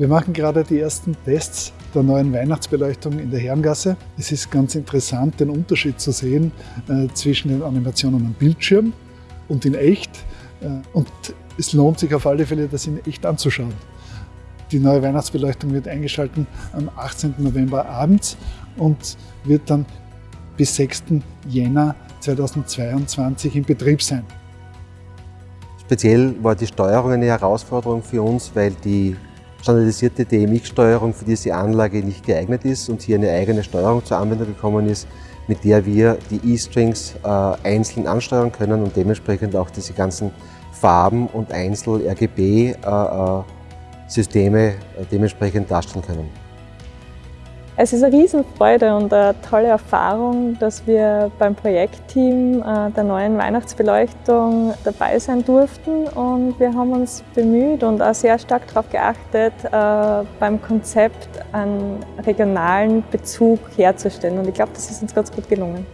Wir machen gerade die ersten Tests der neuen Weihnachtsbeleuchtung in der Herrengasse. Es ist ganz interessant, den Unterschied zu sehen äh, zwischen den Animationen am Bildschirm und in echt. Äh, und es lohnt sich auf alle Fälle, das in echt anzuschauen. Die neue Weihnachtsbeleuchtung wird eingeschaltet am 18. November abends und wird dann bis 6. Jänner 2022 in Betrieb sein. Speziell war die Steuerung eine Herausforderung für uns, weil die standardisierte DMX-Steuerung für diese Anlage nicht geeignet ist und hier eine eigene Steuerung zur Anwendung gekommen ist, mit der wir die E-Strings äh, einzeln ansteuern können und dementsprechend auch diese ganzen Farben und Einzel-RGB-Systeme äh, äh, dementsprechend darstellen können. Es ist eine Riesenfreude und eine tolle Erfahrung, dass wir beim Projektteam äh, der neuen Weihnachtsbeleuchtung dabei sein durften und wir haben uns bemüht und auch sehr stark darauf geachtet, äh, beim Konzept einen regionalen Bezug herzustellen und ich glaube, das ist uns ganz gut gelungen.